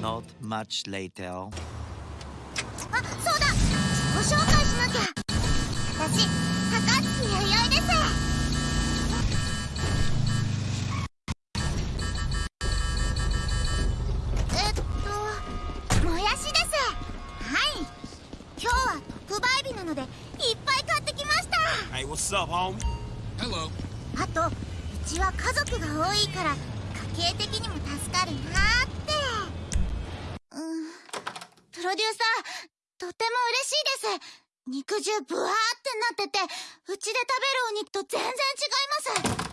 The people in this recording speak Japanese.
Not much later. あ、そうだのでいっぱい買ってきました。Hey, what's up, homie? Hello. あとうちは家族が多いから家計的にも助かるなーって。うん。プロデューサーとても嬉しいです。肉汁ブワーってなっててうちで食べるお肉と全然違います